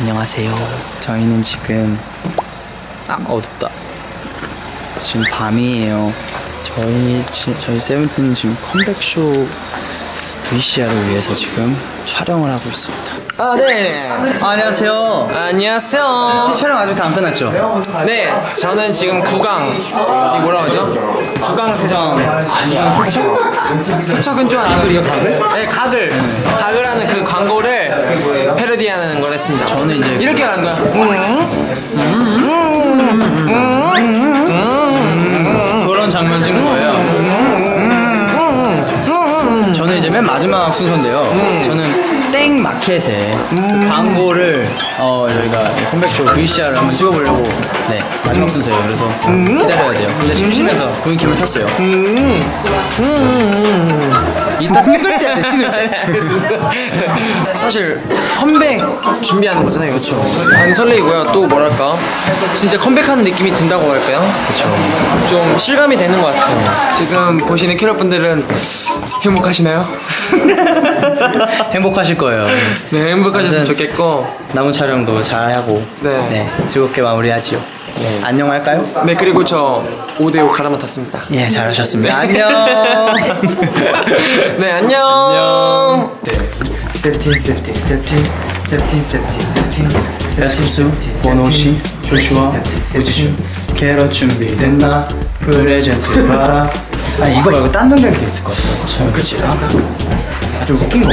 안녕하세요. 저희는 지금 아 어둡다. 지금 밤이에요. 저희 지- 저희 세븐틴 지금 컴백쇼 VCR을 위해서 지금 촬영을 하고 있습니다. 아, 네. 안녕하세요. 안녕하세요. 촬영 아직 다 안 끝났죠? 네, 저는 지금 구강, 이 뭐라 하죠? 구강 세정. 아니야. 세척? 세척은 좀 가글이요, 가글? 네, 가글. 가글하는 그 광고를 패러디하는 걸 했습니다. 저는 이제 이렇게 하는 거야. 그런 장면 찍는 거예요. 저는 이제 맨 마지막 순서인데요. 저는 땡 마켓에 그 광고를 어 저희가 컴백쇼 VCR을 한번 찍어보려고 네 마지막 순서예요. 그래서 기다려야 돼요. 근데 심심해서 고인 캠을 켰어요. 이따 찍을 때 돼, 찍을 때. 사실 컴백 준비하는 거잖아요. 그렇죠. 안 설레이고요. 또 뭐랄까? 진짜 컴백하는 느낌이 든다고 할까요? 그렇죠. 좀 실감이 되는 것 같아요. 지금 보시는 캐럿분들은 행복하시나요? 행복하실 거예요. 네, 행복하셨으면 좋겠고. 남은 촬영도 잘 하고 네. 즐겁게 마무리하지요. 안녕할까요? 네, 그리고 저 5대5 갈아 맡았습니다. 예, 잘하셨습니다. 안녕. 네, 안녕. 세븐틴 세븐틴 세븐틴 세븐틴 세븐틴 세븐틴 야스수, 원호씨, 조슈아, 우지슈 캐럿 준비됐나? 프레젠트 봐라 아 이거 말고 딴 노래도 있을 것 같아 그치? 아주 웃긴 거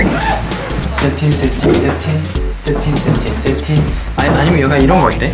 세븐틴 세븐틴 세븐틴 세븐틴 세븐틴 세븐틴 아니, 아니면 여기가 이런 거 어때?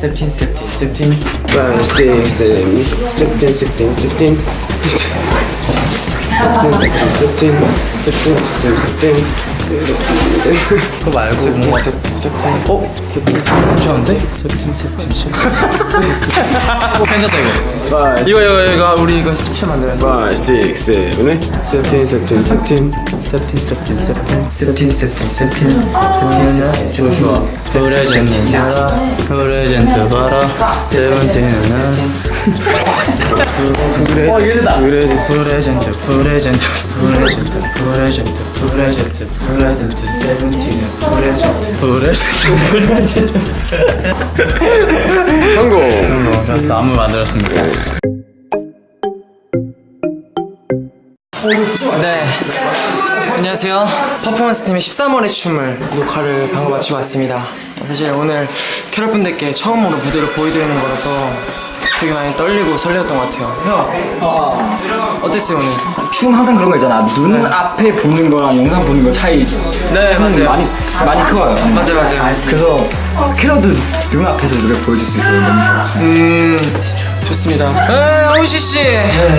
17, 17, 17, 5, 6, 7, 17, 16, 16, 17, 16, 16, 17, 16, 16. 그거 말고 뭔가 어? 괜찮은데? 괜찮다 이거. 이거 이거 이거 우리 이거 17 만들어야 돼. 5, 6, 7, 17, 17, 17 17, 17, 17 17, 17, 17 17, 17, 17 조슈아. 프레젠트 봐라. 프레젠트 봐라. 세븐틴은 어 이러다 프레젠트 프레젠트 프레젠트 프레젠트 프레젠트 프레젠트 프레젠트 세븐틴은 프레젠트 프레젠트 프레젠트 성공. 어, 됐어 안무 만들었습니다. 네. 안녕하세요. 퍼포먼스 팀의 13월의 춤을 녹화를 방금 마치고 왔습니다. 사실 오늘 캐럿분들께 처음으로 무대를 보여드리는 거라서 되게 많이 떨리고 설레었던 것 같아요. 형, 어땠어요 오늘? 춤 항상 그런 거 있잖아. 눈 앞에 보는 거랑 영상 보는 거 차이. 네, 는 맞아요. 많이 많이 커요. 맞아요, 맞아요. 그래서 캐럿도 눈 앞에서 노래 보여줄 수 있어서 너무 좋아. 음, 좋습니다. 네, 호시 씨,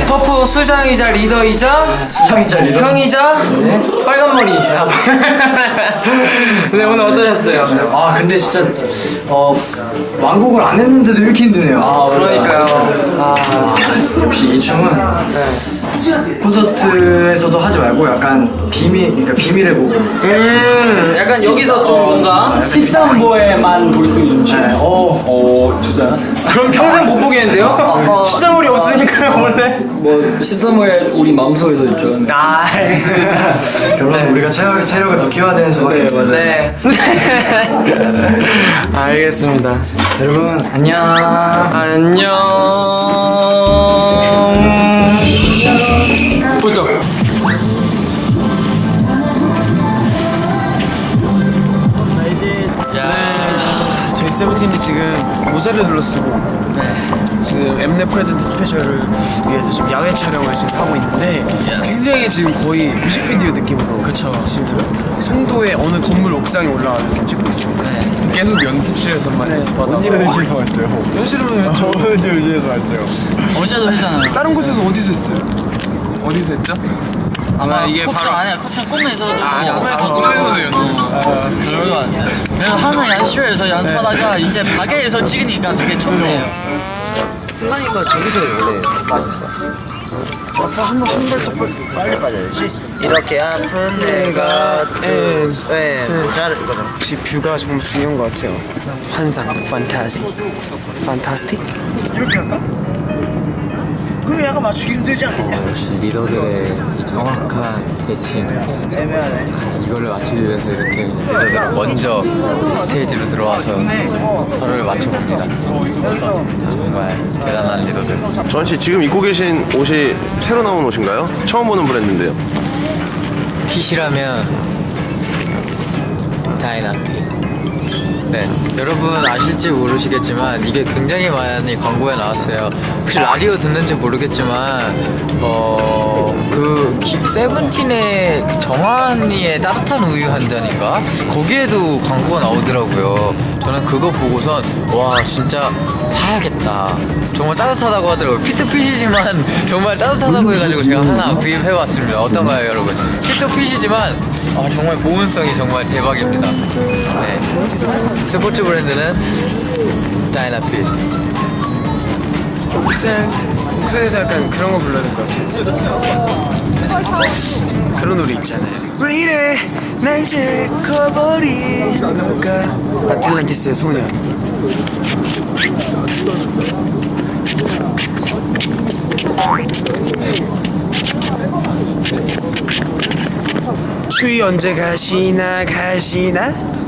퍼포 수장이자 리더이자 수창이자 리더. 형이자 빨간 머리. 네, 오늘 어떠셨어요? 아 근데 진짜 어 완곡을 안 했는데도 이렇게 힘드네요. 아, 그러니까요. 아, 역시 이 춤은 콘서트에서도 하지 말고 약간 비밀 그러니까 비밀의 곡을. 음, 약간 여기서 좀 뭔가 13보에만 볼 수 있는 춤. 어, 어, 진짜. 그럼 평생 못 보겠는데요? 13월이 없으니까요, 원래. 뭐 13호에 우리 마음속에서 있죠. 아, 알겠습니다. 결론 우리가 체력, 체력을 더 키워야 되는 수밖에 없어요. 네. 알겠습니다. 여러분 안녕. 안녕. 세븐틴이 지금 모자를 둘러쓰고 지금 엠넷 프레젠트 스페셜을 위해서 지금 야외 촬영을 지금 하고 있는데 굉장히 지금 거의 뮤직비디오 느낌으로 그쵸. 지금 송도의 어느 건물 옥상에 올라가서 지금 찍고 있습니다. 계속 연습실에서만 연습하다가 언니 연습실에서 왔어요. 현실은 저는 연습실에서 왔어요. 어제도 했잖아요. 다른 곳에서 어디서 했어요? 어디서 했죠? 아마 이게 바로 아니야 커피숍 꿈에서 아 꿈에서 꿈에서 연습 그래서 항상 연습실에서 연습하다가 이제 가게에서 찍으니까 되게 좋네요. 승관이가 저기서 원래 맛있어. 한번 한 발짝 빨리 빠져야지. 이렇게 아픈 내가 왜 모자를 이거잖아. 역시 뷰가 정말 중요한 것 같아요. 환상, 판타스틱, 판타스틱. 그럼 약간 맞추기 힘들지 않겠냐? 역시 리더들의 이 정확한 대칭. 이거를 맞추기 위해서 이렇게 먼저 스테이지로 들어와서 서로를 맞춰봅니다 여기서 정말 대단한 리더들 조한 씨 지금 입고 계신 옷이 새로 나온 옷인가요? 처음 보는 브랜드인데요. 핏이라면 다이나피 네 여러분 아실지 모르시겠지만 이게 굉장히 많이 광고에 나왔어요. 혹시 라디오 듣는지 모르겠지만 어그 세븐틴의 그 정한이의 따뜻한 우유 한 잔인가? 거기에도 광고가 나오더라고요. 저는 그거 보고선 와 진짜 사야겠다. 정말 따뜻하다고 하더라고요. 피트핏이지만 정말 따뜻하다고 해가지고 제가 하나 구입해봤습니다. 어떤가요 여러분? 피트핏이지만 아, 정말 보온성이 정말 대박입니다. 네. 스포츠 브랜드는 다이나핏 옥산, 옥산에서 약간 그런 거 불러야 될것 같아요. 그런 노래 있잖아요. 왜 이래? 나 이제 커버린 걸까? 아틀란티스의 소년. 추위 언제 가시나 가시나?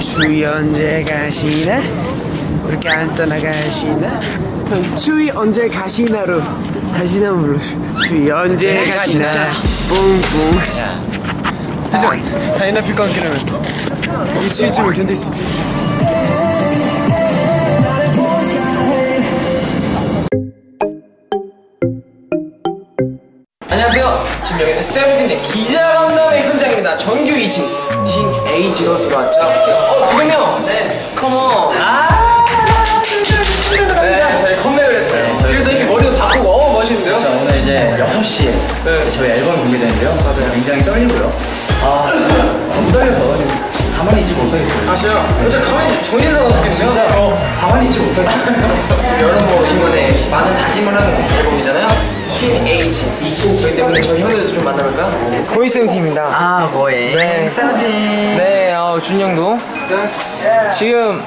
추위 언제 가시나? 우리 안 떠나가시나? 추위 언제 가시나로 가시나 불러줘 추위 언제 가시나? 뿡뿡. 하지만 다이나필과 함께라면 이 추위쯤을 견딜 수 있지 안녕하세요. 지금 여기는 세븐틴의 기자간담회 현장입니다. 정규 2층 팀 에이지로 돌아왔죠. 어, 도겸형. 네. Come on. 아. 네, 저희 컴백을 했어요. 그래서 이렇게 머리도 바꾸고, 어 멋있는데요? 자, 오늘 이제 6시에 네. 저희 앨범이 공개되는데요. 맞아요. 굉장히 떨리고요. 아, 너무 떨려서 가만히 있지 못하겠어요. 아시죠? 진짜 가만히 전인상 어떻겠네요? 진짜 어, 가만히 있지 못하겠어요. 여러분 이번에 많은 다짐을 하는 앨범이잖아요. 팀 에이지. 그렇기 때문에 저희 형들도 좀 만나볼까요? 고이쌤 팀입니다. 아, 뭐해? 네. 네, 어, 준영도. 지금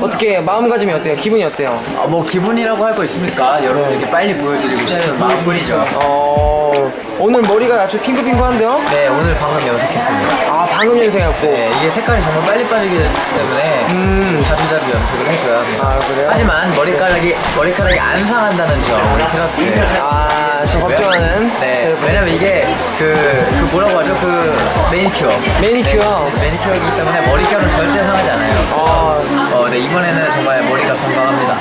어, 떻게 마음가짐이 어때요? 기분이 어때요? 아, 뭐 기분이라고 할 거 있습니까? 여러분에게 빨리 보여드리고 싶은 마음뿐이죠 어, 오늘 머리가 아주 핑크핑크한데요? 네 오늘 방금 염색했습니다 아, 방금 연생했고. 네, 이게 색깔이 정말 빨리 빠지기 때문에 자주자주 염색을 해줘야 합니다. 아, 그래요? 하지만 머리카락이 머리카락이 안 상한다는 점 우리 캐럿들. 아, 저 걱정하는. 네, 왜냐면 이게 그, 그 뭐라고 하죠? 그 매니큐어. 매니큐어. 네, 매니큐어이기 때문에 머릿결은 절대 상하지 않아요. 아, 어, 네, 이번에는 정말 머리가 건강합니다.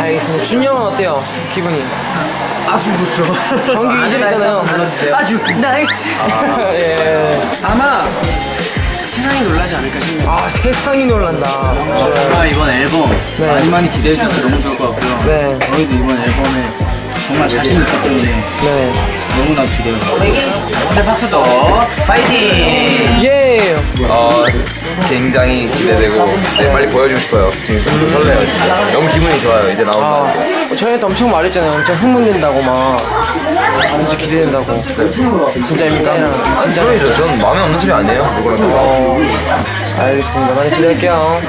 알겠습니다. 준영은 어때요? 기분이? 아주 좋죠. 정규 2집이잖아요. 불러주세요. 아주 nice. 예. 아마 세상이 놀라지 않을까 싶네요. 아, 세상이 놀란다. 정말 이번 앨범 네. 많이 많이 기대해 주셔서 너무 좋을 것 같고요. 네. 저희도 이번 앨범에 정말 자신 있기 때문에 네. 너무나 기대해요. 오늘 파트도 파이팅! 예! 어, 굉장히 기대되고 네, 빨리 보여주고 싶어요. 지금 좀 설레요. 너무 기분이 좋아요. 이제 나온다. 아, 저희한테 엄청 말했잖아요. 엄청 흥분된다고 막. 진짜 기대된다고. 진짜입니까? 진짜. 소리죠. 전 마음에 없는 소리 아니에요. 누구랑 다. 어, 알겠습니다. 많이 기대할게요.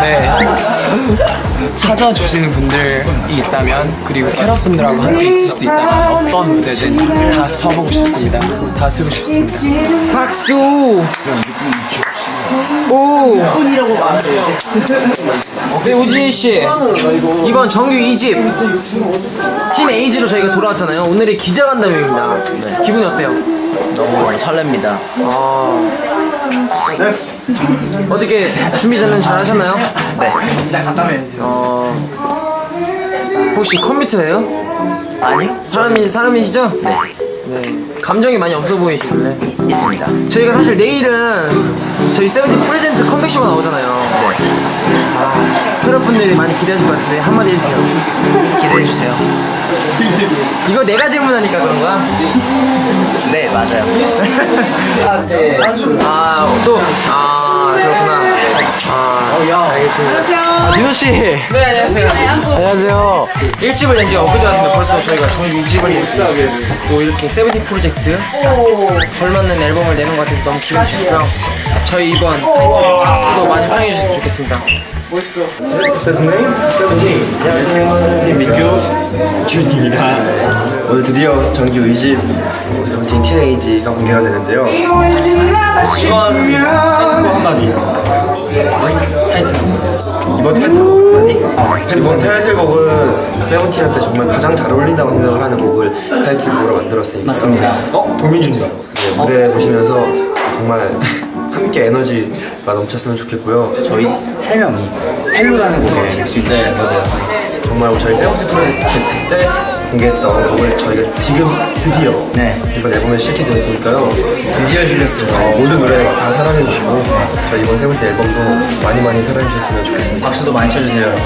네. 찾아주시는 분들이 있다면 그리고 캐럿 분들하고 함께 있을 수 있다면 어떤 무대든 다 서보고 싶습니다. 다 쓰고 싶습니다. 박수! 오! 네, 우진희 씨. 이번 정규 2집 팀 에이지로 저희가 돌아왔잖아요. 오늘이 기자간담회입니다. 기분이 어때요? 너무 설렙니다. 어떻게 준비 는 잘하셨나요? 네. 어, 혹시 컴퓨터예요? 아니? 사람이 사람이시죠? 네. 네. 감정이 많이 없어 보이시길래. 있습니다. 저희가 사실 내일은 저희 세븐틴 프레젠트 컴백쇼가 나오잖아요. 아, 여러분들이 많이 기대하실 것 같은데 한마디 해주세요. 기대해 주세요. 이거 내가 질문하니까 그런 거야? 네 맞아요. 아, 또, 아, 그렇구나. 아, 알겠습니다. 아, 디노 씨. 네, 안녕하세요. 안녕하세요. 1집을 낸지 엊그제 같은데 벌써 저희가 정규 2집을 또 이렇게 세븐틴 프로젝트 걸맞는 앨범을 내는 것 같아서 너무 기분이 좋고요. 저희 이번 타이틀 박수도 많이 사랑해 주셨으면 좋겠습니다. 안녕하세요 민규 준입니다 오늘 드디어 정규 2집 세븐틴 티네이지가 공개가 되는데요 이번 한마디 이번 타이틀곡 한마디? 이번 타이틀곡은 세븐틴한테 정말 가장 잘 어울린다고 생각을 하는 곡을 타이틀곡으로 만들었으니까 맞습니다. 어? 도민준이다 네, 무대 보시면서 정말 함께 에너지가 넘쳤으면 좋겠고요 저희 세 명이 Hello라는 곡을 낼수 있는 네, 맞아요. 정말 저희 세븐틴 프로젝트 때 공개했던 곡을 저희가 지금 드디어 네. 이번 앨범에 실게 되었으니까요 드디어 실렸어요. 어, 모든 노래 다 사랑해주시고 저희 이번 세븐틴 앨범도 많이 많이 사랑해주셨으면 좋겠습니다 박수도 많이 쳐주세요, 여러분.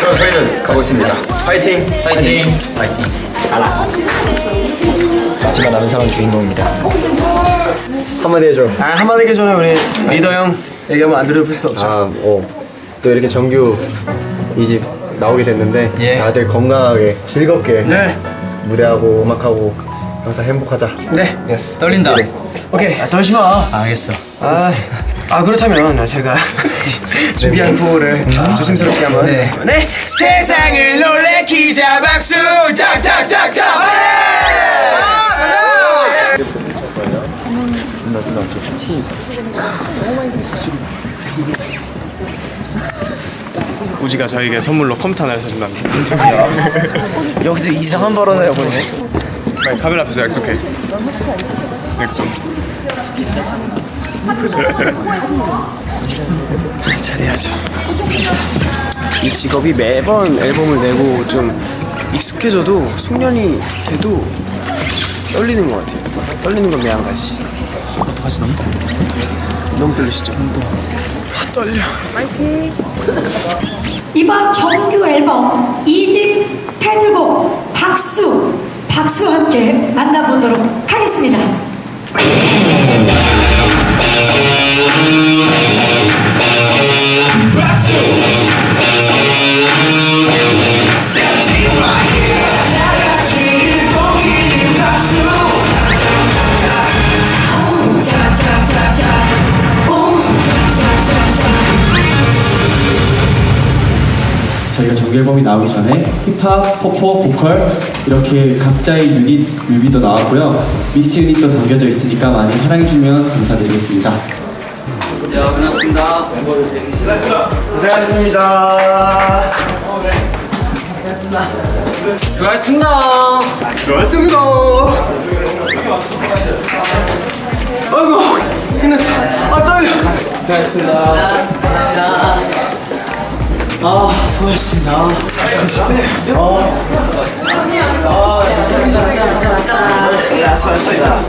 그럼 저희는 가보겠습니다 파이팅! 파이팅! 파이팅! 마지막 남은 사람 주인공입니다 한마디 해줘 아 한마디 하기 전에 우리 리더 형 얘기하면 안 들을 수 없죠. 아, 어. 또 이렇게 정규 2집 나오게 됐는데 예. 다들 건강하게 즐겁게 네. 무대하고 음악하고 항상 행복하자 네. 떨린다. 오케이. 아, 떨지 마. 아, 알겠어. 아, 아 그렇다면 제가 준비한 구호를 조심스럽게 한번 네. 네. 세상을 놀래키자 박수 짝짝짝짝 우지가 저에게 선물로 컴퓨터 하나를 사준답니다. 여기서 이상한 발언을 해보네 빨리 카메라 앞에서 약속해. 약속. 잘해야죠 이 직업이 매번 앨범을 내고 좀 익숙해져도 숙련이 돼도 떨리는 것 같아요 떨리는 건 매한가지 어떡하지 너무 떨려 너무 떨리시죠? 아 떨려 이번 정규 앨범 2집 타이틀곡 박수 박수와 함께 만나보도록 하겠습니다. 정규 앨범이 나오기 전에 힙합, 포포, 보컬 이렇게 각자의 유닛 뮤비도 나왔고요. 믹스 유닛도 담겨져 있으니까 많이 사랑해주면 감사드리겠습니다. 네, 끝났습니다. 고생하셨습니다 수고하셨습니다. 수고하셨습니다 아이고 끝났어 아 떨려 수고하셨습니다. 아, 수고하셨습니다. 야 수고하셨습니다